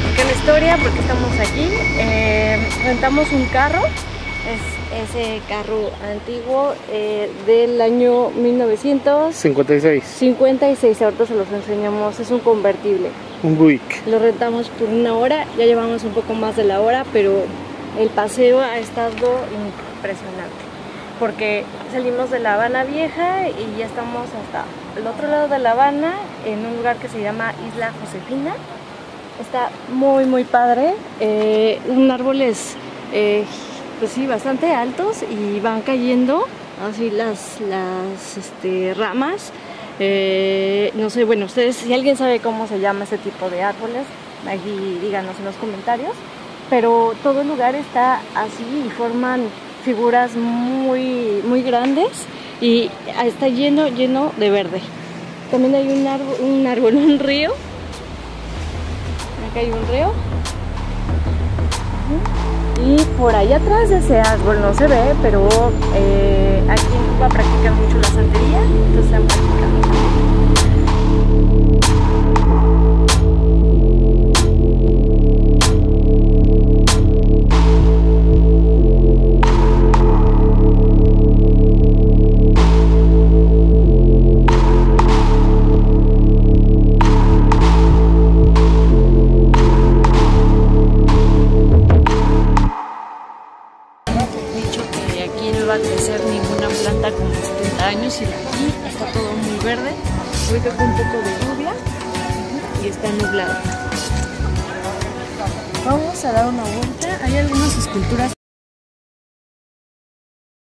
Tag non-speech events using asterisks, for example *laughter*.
pequeña historia porque estamos aquí. Eh, rentamos un carro, es ese carro antiguo eh, del año 1956. 56. ahorita se los enseñamos, es un convertible. Un Buick. Lo rentamos por una hora, ya llevamos un poco más de la hora, pero el paseo ha estado impresionante. Porque salimos de La Habana Vieja y ya estamos hasta el otro lado de La Habana, en un lugar que se llama Isla Josefina. Está muy, muy padre. Eh, un árboles, eh, pues sí, bastante altos y van cayendo así las, las este, ramas. Eh, no sé, bueno, ustedes, si alguien sabe cómo se llama ese tipo de árboles, aquí díganos en los comentarios. Pero todo el lugar está así y forman figuras muy, muy grandes y está lleno, lleno de verde. También hay un árbol, un, árbol, *laughs* un río. Hay un río. Y por allá atrás de ese árbol no se ve, pero eh, aquí en Cuba iba a crecer ninguna planta como 70 años y aquí está todo muy verde. Ahorita con un poco de lluvia y está nublado. Vamos a dar una vuelta. Hay algunas esculturas